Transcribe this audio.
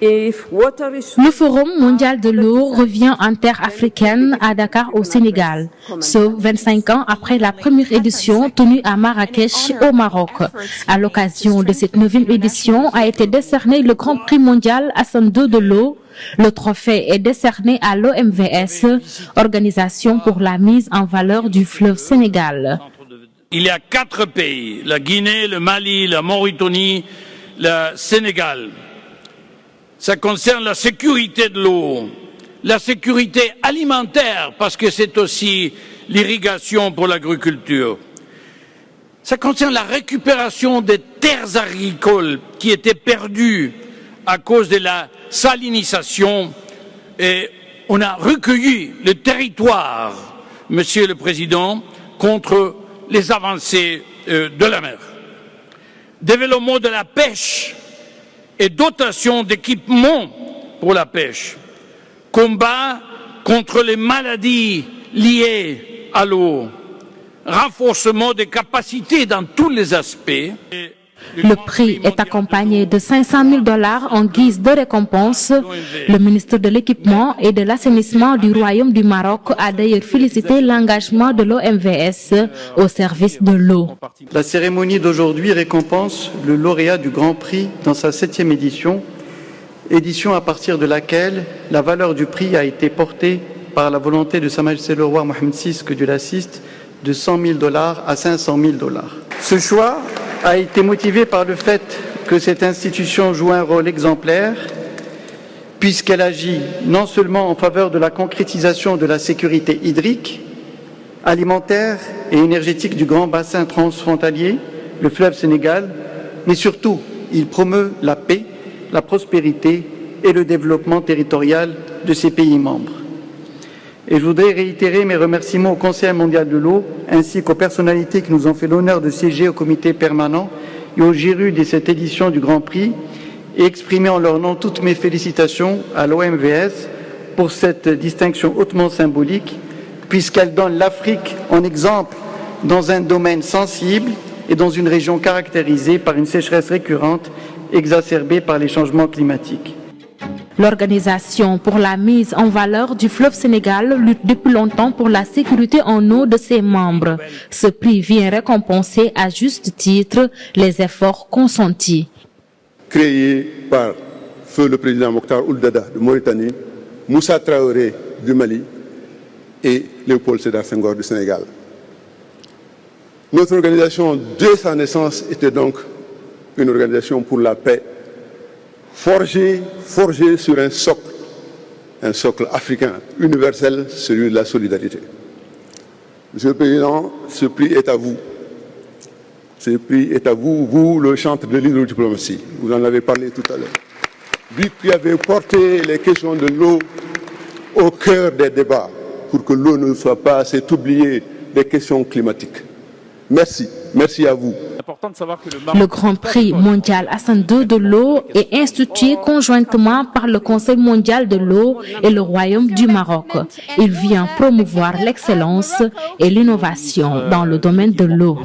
Le Forum mondial de l'eau revient en terre africaine à Dakar au Sénégal, ce 25 ans après la première édition tenue à Marrakech au Maroc. À l'occasion de cette neuvième édition a été décerné le Grand Prix mondial Hassan II de l'eau. Le trophée est décerné à l'OMVS, Organisation pour la mise en valeur du fleuve Sénégal. Il y a quatre pays, la Guinée, le Mali, la Mauritanie, le Sénégal, ça concerne la sécurité de l'eau, la sécurité alimentaire, parce que c'est aussi l'irrigation pour l'agriculture. Ça concerne la récupération des terres agricoles qui étaient perdues à cause de la salinisation et on a recueilli le territoire, Monsieur le Président, contre les avancées euh, de la mer. Développement de la pêche, et dotation d'équipements pour la pêche, combat contre les maladies liées à l'eau, renforcement des capacités dans tous les aspects. Le prix est accompagné de 500 000 dollars en guise de récompense. Le ministre de l'Équipement et de l'Assainissement du Royaume du Maroc a d'ailleurs félicité l'engagement de l'OMVS au service de l'eau. La cérémonie d'aujourd'hui récompense le lauréat du Grand Prix dans sa septième édition, édition à partir de laquelle la valeur du prix a été portée par la volonté de Sa Majesté le Roi Mohamed VI, que Dieu l'assiste, de 100 000 dollars à 500 000 dollars. Ce choix a été motivé par le fait que cette institution joue un rôle exemplaire puisqu'elle agit non seulement en faveur de la concrétisation de la sécurité hydrique, alimentaire et énergétique du grand bassin transfrontalier, le fleuve Sénégal, mais surtout, il promeut la paix, la prospérité et le développement territorial de ses pays membres. Je voudrais réitérer mes remerciements au Conseil mondial de l'eau ainsi qu'aux personnalités qui nous ont fait l'honneur de siéger au comité permanent et au GIRU de cette édition du Grand Prix et exprimer en leur nom toutes mes félicitations à l'OMVS pour cette distinction hautement symbolique puisqu'elle donne l'Afrique en exemple dans un domaine sensible et dans une région caractérisée par une sécheresse récurrente exacerbée par les changements climatiques. L'Organisation pour la mise en valeur du fleuve Sénégal lutte depuis longtemps pour la sécurité en eau de ses membres. Ce prix vient récompenser à juste titre les efforts consentis. Créé par feu le président Mokhtar Ouldada de Mauritanie, Moussa Traoré du Mali et Léopold Sédar Senghor du Sénégal. Notre organisation, dès sa naissance, était donc une organisation pour la paix forgé, forgé sur un socle, un socle africain, universel, celui de la solidarité. Monsieur le Président, ce prix est à vous. Ce prix est à vous, vous, le chantre de l'hydrodiplomatie. Vous en avez parlé tout à l'heure. Vous qui avez porté les questions de l'eau au cœur des débats pour que l'eau ne soit pas assez oubliée des questions climatiques. Merci. Merci à vous. Le Grand Prix mondial Hassan II de l'eau est institué conjointement par le Conseil mondial de l'eau et le Royaume du Maroc. Il vient promouvoir l'excellence et l'innovation dans le domaine de l'eau.